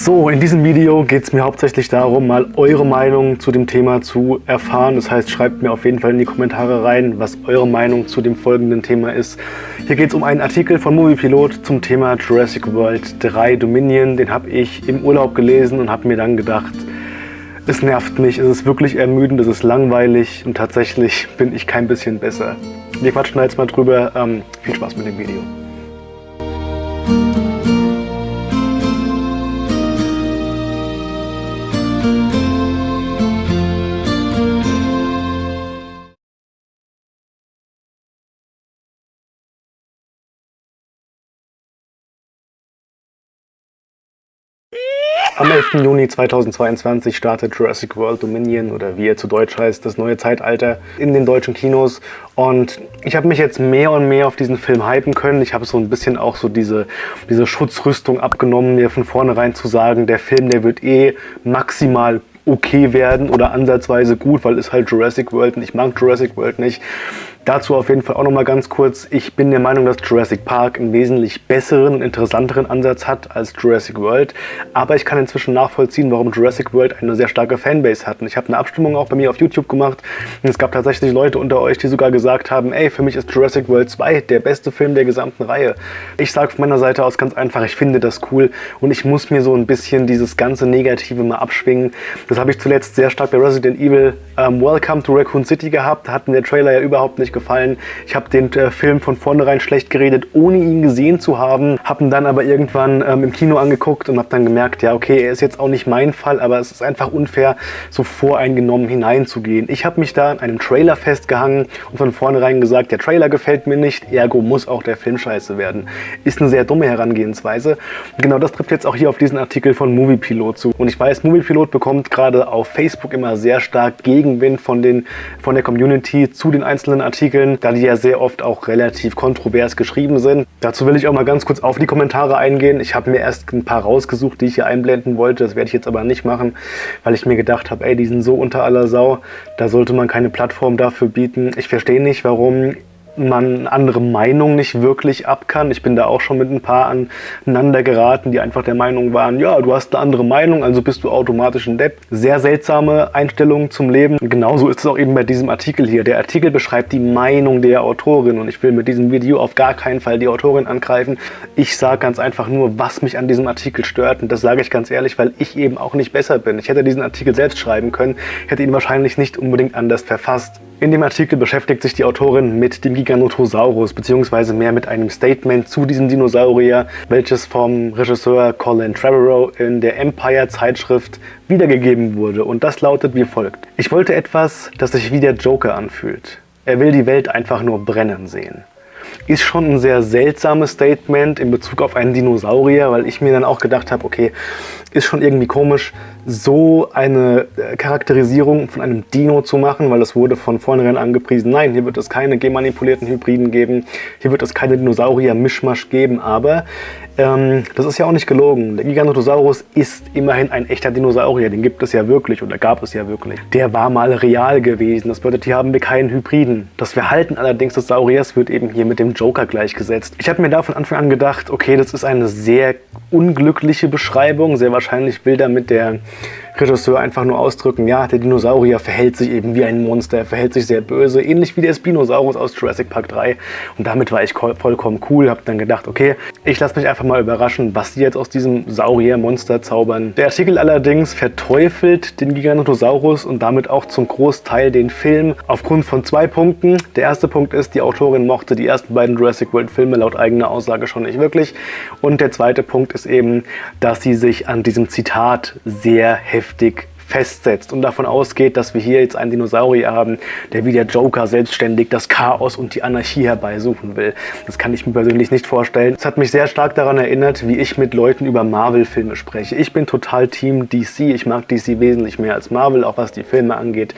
So, in diesem Video geht es mir hauptsächlich darum, mal eure Meinung zu dem Thema zu erfahren. Das heißt, schreibt mir auf jeden Fall in die Kommentare rein, was eure Meinung zu dem folgenden Thema ist. Hier geht es um einen Artikel von Moviepilot zum Thema Jurassic World 3 Dominion. Den habe ich im Urlaub gelesen und habe mir dann gedacht, es nervt mich, es ist wirklich ermüdend, es ist langweilig und tatsächlich bin ich kein bisschen besser. Wir quatschen jetzt mal drüber. Ähm, viel Spaß mit dem Video. Am 11. Juni 2022 startet Jurassic World Dominion oder wie er zu Deutsch heißt, das neue Zeitalter in den deutschen Kinos. Und ich habe mich jetzt mehr und mehr auf diesen Film hypen können. Ich habe so ein bisschen auch so diese, diese Schutzrüstung abgenommen, mir von vornherein zu sagen, der Film, der wird eh maximal okay werden oder ansatzweise gut, weil es halt Jurassic World und ich mag Jurassic World nicht. Dazu auf jeden Fall auch nochmal ganz kurz. Ich bin der Meinung, dass Jurassic Park einen wesentlich besseren und interessanteren Ansatz hat als Jurassic World. Aber ich kann inzwischen nachvollziehen, warum Jurassic World eine sehr starke Fanbase hat. Und ich habe eine Abstimmung auch bei mir auf YouTube gemacht. Und es gab tatsächlich Leute unter euch, die sogar gesagt haben, ey, für mich ist Jurassic World 2 der beste Film der gesamten Reihe. Ich sage von meiner Seite aus ganz einfach, ich finde das cool. Und ich muss mir so ein bisschen dieses ganze Negative mal abschwingen. Das habe ich zuletzt sehr stark bei Resident Evil ähm, Welcome to Raccoon City gehabt. Da hat mir der Trailer ja überhaupt nicht gefallen. Ich habe den äh, Film von vornherein schlecht geredet, ohne ihn gesehen zu haben. Habe ihn dann aber irgendwann ähm, im Kino angeguckt und habe dann gemerkt, ja okay, er ist jetzt auch nicht mein Fall, aber es ist einfach unfair, so voreingenommen hineinzugehen. Ich habe mich da an einem Trailer festgehangen und von vornherein gesagt, der Trailer gefällt mir nicht, ergo muss auch der Film scheiße werden. Ist eine sehr dumme Herangehensweise. Und genau das trifft jetzt auch hier auf diesen Artikel von Moviepilot zu. Und ich weiß, Moviepilot bekommt gerade auf Facebook immer sehr stark Gegenwind von, den, von der Community zu den einzelnen Artikeln Artikeln, da die ja sehr oft auch relativ kontrovers geschrieben sind. Dazu will ich auch mal ganz kurz auf die Kommentare eingehen. Ich habe mir erst ein paar rausgesucht, die ich hier einblenden wollte. Das werde ich jetzt aber nicht machen, weil ich mir gedacht habe, ey, die sind so unter aller Sau. Da sollte man keine Plattform dafür bieten. Ich verstehe nicht, warum man andere Meinung nicht wirklich ab kann. Ich bin da auch schon mit ein paar aneinander geraten, die einfach der Meinung waren, ja, du hast eine andere Meinung, also bist du automatisch ein Depp. Sehr seltsame Einstellung zum Leben. Genauso ist es auch eben bei diesem Artikel hier. Der Artikel beschreibt die Meinung der Autorin und ich will mit diesem Video auf gar keinen Fall die Autorin angreifen. Ich sage ganz einfach nur, was mich an diesem Artikel stört und das sage ich ganz ehrlich, weil ich eben auch nicht besser bin. Ich hätte diesen Artikel selbst schreiben können, hätte ihn wahrscheinlich nicht unbedingt anders verfasst. In dem Artikel beschäftigt sich die Autorin mit dem Giganotosaurus, beziehungsweise mehr mit einem Statement zu diesem Dinosaurier, welches vom Regisseur Colin Trevorrow in der Empire-Zeitschrift wiedergegeben wurde. Und das lautet wie folgt. Ich wollte etwas, das sich wie der Joker anfühlt. Er will die Welt einfach nur brennen sehen. Ist schon ein sehr seltsames Statement in Bezug auf einen Dinosaurier, weil ich mir dann auch gedacht habe, okay, ist schon irgendwie komisch, so eine äh, Charakterisierung von einem Dino zu machen, weil es wurde von vornherein angepriesen, nein, hier wird es keine gemanipulierten Hybriden geben, hier wird es keine Dinosaurier-Mischmasch geben, aber ähm, das ist ja auch nicht gelogen. Der Giganotosaurus ist immerhin ein echter Dinosaurier, den gibt es ja wirklich oder gab es ja wirklich. Der war mal real gewesen, das bedeutet, hier haben wir keinen Hybriden. Das Verhalten allerdings des Sauriers wird eben hier mit dem Joker gleichgesetzt. Ich habe mir da von Anfang an gedacht, okay, das ist eine sehr unglückliche Beschreibung, sehr wahrscheinlich will damit der Regisseur einfach nur ausdrücken, ja, der Dinosaurier verhält sich eben wie ein Monster, verhält sich sehr böse, ähnlich wie der Spinosaurus aus Jurassic Park 3. Und damit war ich vollkommen cool, habe dann gedacht, okay, ich lasse mich einfach mal überraschen, was sie jetzt aus diesem Saurier-Monster zaubern. Der Artikel allerdings verteufelt den Giganotosaurus und damit auch zum Großteil den Film aufgrund von zwei Punkten. Der erste Punkt ist, die Autorin mochte die ersten beiden Jurassic World Filme laut eigener Aussage schon nicht wirklich. Und der zweite Punkt ist eben, dass sie sich an diesem Zitat sehr heftig heftig festsetzt und davon ausgeht, dass wir hier jetzt einen Dinosaurier haben, der wie der Joker selbstständig das Chaos und die Anarchie herbeisuchen will. Das kann ich mir persönlich nicht vorstellen. Es hat mich sehr stark daran erinnert, wie ich mit Leuten über Marvel-Filme spreche. Ich bin total Team DC. Ich mag DC wesentlich mehr als Marvel, auch was die Filme angeht.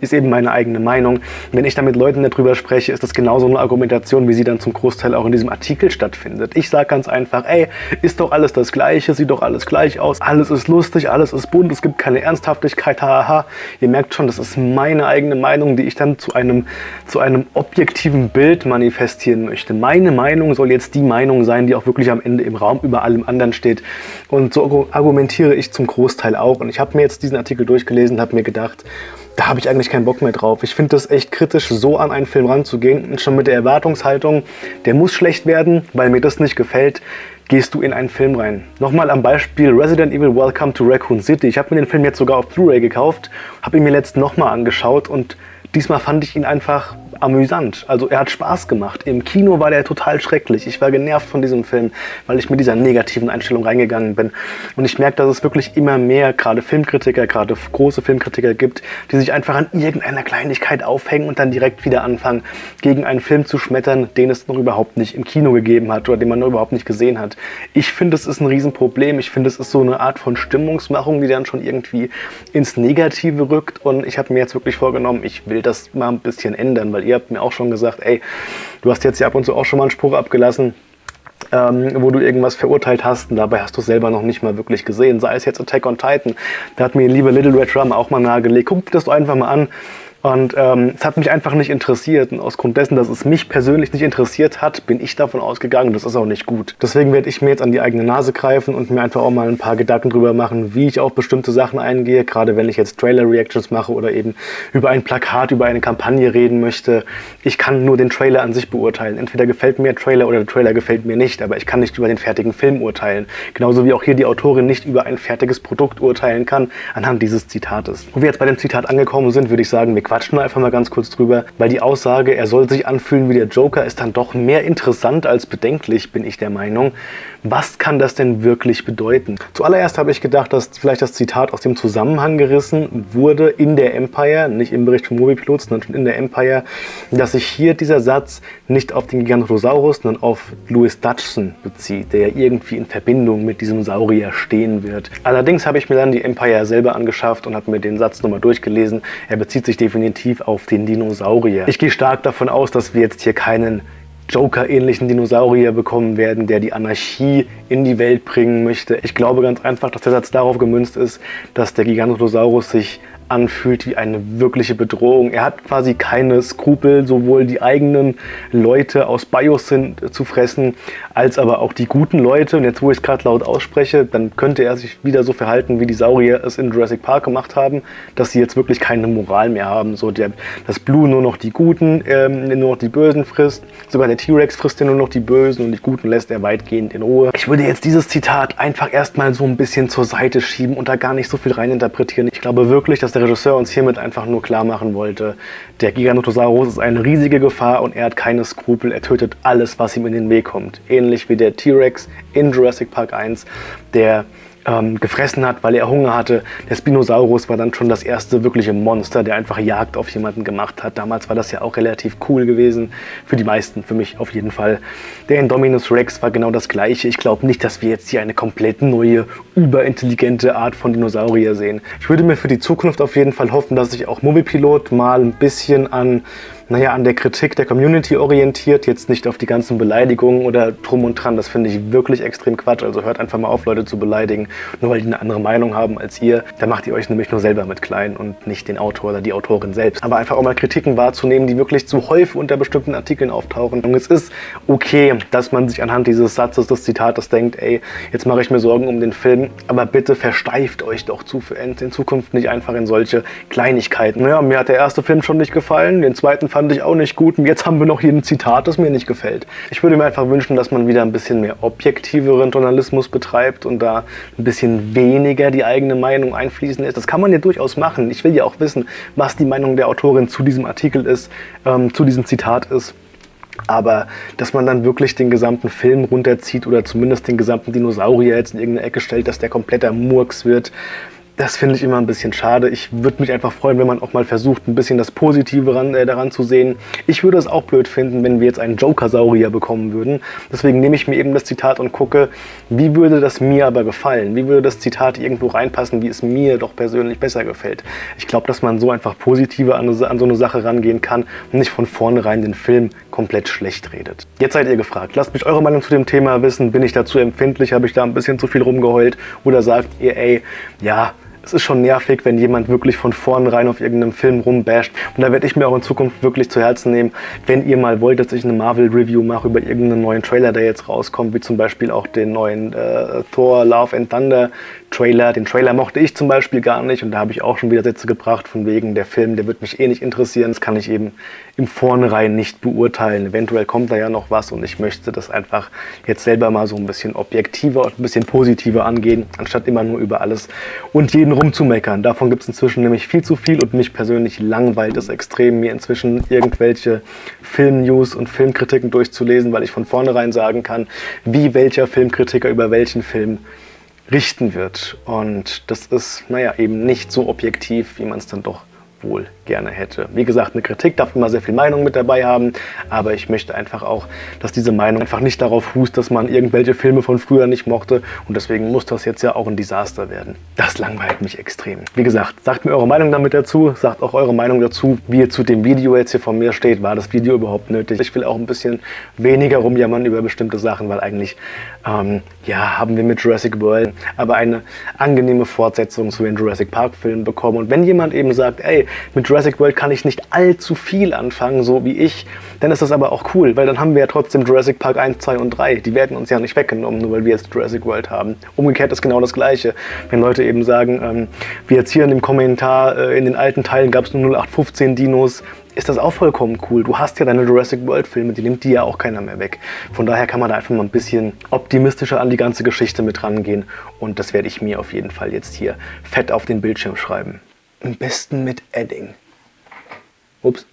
Ist eben meine eigene Meinung. Wenn ich da mit Leuten darüber spreche, ist das genauso eine Argumentation, wie sie dann zum Großteil auch in diesem Artikel stattfindet. Ich sage ganz einfach, ey, ist doch alles das Gleiche, sieht doch alles gleich aus, alles ist lustig, alles ist bunt, es gibt keine ernsthafte Boshaftigkeit, haha. Ihr merkt schon, das ist meine eigene Meinung, die ich dann zu einem, zu einem objektiven Bild manifestieren möchte. Meine Meinung soll jetzt die Meinung sein, die auch wirklich am Ende im Raum über allem anderen steht. Und so argumentiere ich zum Großteil auch. Und ich habe mir jetzt diesen Artikel durchgelesen, habe mir gedacht, da habe ich eigentlich keinen Bock mehr drauf. Ich finde das echt kritisch, so an einen Film ranzugehen. Und schon mit der Erwartungshaltung, der muss schlecht werden, weil mir das nicht gefällt, gehst du in einen Film rein. Nochmal am Beispiel Resident Evil Welcome to Raccoon City. Ich habe mir den Film jetzt sogar auf Blu-ray gekauft, habe ihn mir letztens nochmal angeschaut und diesmal fand ich ihn einfach amüsant. Also er hat Spaß gemacht. Im Kino war der total schrecklich. Ich war genervt von diesem Film, weil ich mit dieser negativen Einstellung reingegangen bin. Und ich merke, dass es wirklich immer mehr, gerade Filmkritiker, gerade große Filmkritiker gibt, die sich einfach an irgendeiner Kleinigkeit aufhängen und dann direkt wieder anfangen, gegen einen Film zu schmettern, den es noch überhaupt nicht im Kino gegeben hat oder den man noch überhaupt nicht gesehen hat. Ich finde, es ist ein Riesenproblem. Ich finde, es ist so eine Art von Stimmungsmachung, die dann schon irgendwie ins Negative rückt. Und ich habe mir jetzt wirklich vorgenommen, ich will das mal ein bisschen ändern, weil ihr habt mir auch schon gesagt, ey, du hast jetzt ja ab und zu auch schon mal einen Spruch abgelassen, ähm, wo du irgendwas verurteilt hast und dabei hast du es selber noch nicht mal wirklich gesehen. Sei es jetzt Attack on Titan, da hat mir liebe Little Red Drum auch mal nahegelegt. Guck dir das doch einfach mal an. Und ähm, es hat mich einfach nicht interessiert. Und aus Grund dessen, dass es mich persönlich nicht interessiert hat, bin ich davon ausgegangen, das ist auch nicht gut. Deswegen werde ich mir jetzt an die eigene Nase greifen und mir einfach auch mal ein paar Gedanken drüber machen, wie ich auf bestimmte Sachen eingehe. Gerade wenn ich jetzt Trailer-Reactions mache oder eben über ein Plakat, über eine Kampagne reden möchte. Ich kann nur den Trailer an sich beurteilen. Entweder gefällt mir der Trailer oder der Trailer gefällt mir nicht. Aber ich kann nicht über den fertigen Film urteilen. Genauso wie auch hier die Autorin nicht über ein fertiges Produkt urteilen kann anhand dieses Zitates. Wo wir jetzt bei dem Zitat angekommen sind, würde ich sagen, wir quatschen einfach mal ganz kurz drüber, weil die Aussage, er soll sich anfühlen wie der Joker, ist dann doch mehr interessant als bedenklich, bin ich der Meinung. Was kann das denn wirklich bedeuten? Zuallererst habe ich gedacht, dass vielleicht das Zitat aus dem Zusammenhang gerissen wurde in der Empire, nicht im Bericht vom Moviepilot, sondern schon in der Empire, dass sich hier dieser Satz nicht auf den Gigantorosaurus, sondern auf Louis Dutchson bezieht, der ja irgendwie in Verbindung mit diesem Saurier stehen wird. Allerdings habe ich mir dann die Empire selber angeschafft und habe mir den Satz nochmal durchgelesen. Er bezieht sich definitiv auf den Dinosaurier. Ich gehe stark davon aus, dass wir jetzt hier keinen Joker-ähnlichen Dinosaurier bekommen werden, der die Anarchie in die Welt bringen möchte. Ich glaube ganz einfach, dass der Satz darauf gemünzt ist, dass der Gigantorosaurus sich anfühlt wie eine wirkliche Bedrohung. Er hat quasi keine Skrupel, sowohl die eigenen Leute aus Biosyn zu fressen, als aber auch die guten Leute. Und jetzt, wo ich es gerade laut ausspreche, dann könnte er sich wieder so verhalten, wie die Saurier es in Jurassic Park gemacht haben, dass sie jetzt wirklich keine Moral mehr haben. So der, das Blue nur noch die Guten, ähm, nur noch die Bösen frisst. Sogar der T-Rex frisst ja nur noch die Bösen und die Guten lässt er weitgehend in Ruhe. Ich würde jetzt dieses Zitat einfach erstmal so ein bisschen zur Seite schieben und da gar nicht so viel reininterpretieren. Ich glaube wirklich, dass der Regisseur uns hiermit einfach nur klar machen wollte, der Giganotosaurus ist eine riesige Gefahr und er hat keine Skrupel. Er tötet alles, was ihm in den Weg kommt. Ähnlich wie der T-Rex in Jurassic Park 1, der ähm, gefressen hat, weil er Hunger hatte. Der Spinosaurus war dann schon das erste wirkliche Monster, der einfach Jagd auf jemanden gemacht hat. Damals war das ja auch relativ cool gewesen. Für die meisten, für mich auf jeden Fall. Der Indominus Rex war genau das gleiche. Ich glaube nicht, dass wir jetzt hier eine komplett neue, überintelligente Art von Dinosaurier sehen. Ich würde mir für die Zukunft auf jeden Fall hoffen, dass sich auch Moviepilot mal ein bisschen an naja, an der Kritik der Community orientiert, jetzt nicht auf die ganzen Beleidigungen oder drum und dran. Das finde ich wirklich extrem Quatsch. Also hört einfach mal auf, Leute zu beleidigen, nur weil die eine andere Meinung haben als ihr. Da macht ihr euch nämlich nur selber mit klein und nicht den Autor oder die Autorin selbst. Aber einfach auch mal Kritiken wahrzunehmen, die wirklich zu häufig unter bestimmten Artikeln auftauchen. Und es ist okay, dass man sich anhand dieses Satzes, des Zitates denkt, ey, jetzt mache ich mir Sorgen um den Film, aber bitte versteift euch doch zu, in Zukunft nicht einfach in solche Kleinigkeiten. Naja, mir hat der erste Film schon nicht gefallen, den zweiten fand ich auch nicht gut. Und jetzt haben wir noch hier ein Zitat, das mir nicht gefällt. Ich würde mir einfach wünschen, dass man wieder ein bisschen mehr objektiveren Journalismus betreibt und da ein bisschen weniger die eigene Meinung einfließen lässt. Das kann man ja durchaus machen. Ich will ja auch wissen, was die Meinung der Autorin zu diesem Artikel ist, ähm, zu diesem Zitat ist. Aber dass man dann wirklich den gesamten Film runterzieht oder zumindest den gesamten Dinosaurier jetzt in irgendeine Ecke stellt, dass der kompletter Murks wird, das finde ich immer ein bisschen schade. Ich würde mich einfach freuen, wenn man auch mal versucht, ein bisschen das Positive ran, äh, daran zu sehen. Ich würde es auch blöd finden, wenn wir jetzt einen Joker-Saurier bekommen würden. Deswegen nehme ich mir eben das Zitat und gucke, wie würde das mir aber gefallen? Wie würde das Zitat irgendwo reinpassen, wie es mir doch persönlich besser gefällt? Ich glaube, dass man so einfach positiver an, an so eine Sache rangehen kann und nicht von vornherein den Film komplett schlecht redet. Jetzt seid ihr gefragt. Lasst mich eure Meinung zu dem Thema wissen. Bin ich dazu empfindlich? Habe ich da ein bisschen zu viel rumgeheult? Oder sagt ihr, ey, ja, es ist schon nervig, wenn jemand wirklich von vornherein auf irgendeinem Film rumbasht. Und da werde ich mir auch in Zukunft wirklich zu Herzen nehmen, wenn ihr mal wollt, dass ich eine Marvel-Review mache über irgendeinen neuen Trailer, der jetzt rauskommt, wie zum Beispiel auch den neuen äh, Thor Love and Thunder Trailer. Den Trailer mochte ich zum Beispiel gar nicht und da habe ich auch schon wieder Sätze gebracht von wegen, der Film, der wird mich eh nicht interessieren. Das kann ich eben im Vornherein nicht beurteilen. Eventuell kommt da ja noch was und ich möchte das einfach jetzt selber mal so ein bisschen objektiver und ein bisschen positiver angehen, anstatt immer nur über alles und jeden rumzumeckern. Davon gibt es inzwischen nämlich viel zu viel und mich persönlich langweilt es extrem, mir inzwischen irgendwelche Film-News und Filmkritiken durchzulesen, weil ich von vornherein sagen kann, wie welcher Filmkritiker über welchen Film richten wird. Und das ist, naja, eben nicht so objektiv, wie man es dann doch wohl gerne hätte. Wie gesagt, eine Kritik darf immer sehr viel Meinung mit dabei haben, aber ich möchte einfach auch, dass diese Meinung einfach nicht darauf fußt, dass man irgendwelche Filme von früher nicht mochte und deswegen muss das jetzt ja auch ein Desaster werden. Das langweilt mich extrem. Wie gesagt, sagt mir eure Meinung damit dazu, sagt auch eure Meinung dazu, wie ihr zu dem Video jetzt hier von mir steht. War das Video überhaupt nötig? Ich will auch ein bisschen weniger rumjammern über bestimmte Sachen, weil eigentlich, ähm, ja, haben wir mit Jurassic World aber eine angenehme Fortsetzung zu den Jurassic Park Filmen bekommen und wenn jemand eben sagt, ey, mit Jurassic World kann ich nicht allzu viel anfangen, so wie ich. Dann ist das aber auch cool, weil dann haben wir ja trotzdem Jurassic Park 1, 2 und 3. Die werden uns ja nicht weggenommen, nur weil wir jetzt Jurassic World haben. Umgekehrt ist genau das Gleiche. Wenn Leute eben sagen, ähm, wie jetzt hier in dem Kommentar, äh, in den alten Teilen gab es nur 0815 Dinos, ist das auch vollkommen cool. Du hast ja deine Jurassic World Filme, die nimmt die ja auch keiner mehr weg. Von daher kann man da einfach mal ein bisschen optimistischer an die ganze Geschichte mit rangehen und das werde ich mir auf jeden Fall jetzt hier fett auf den Bildschirm schreiben. Am besten mit Edding. Ups.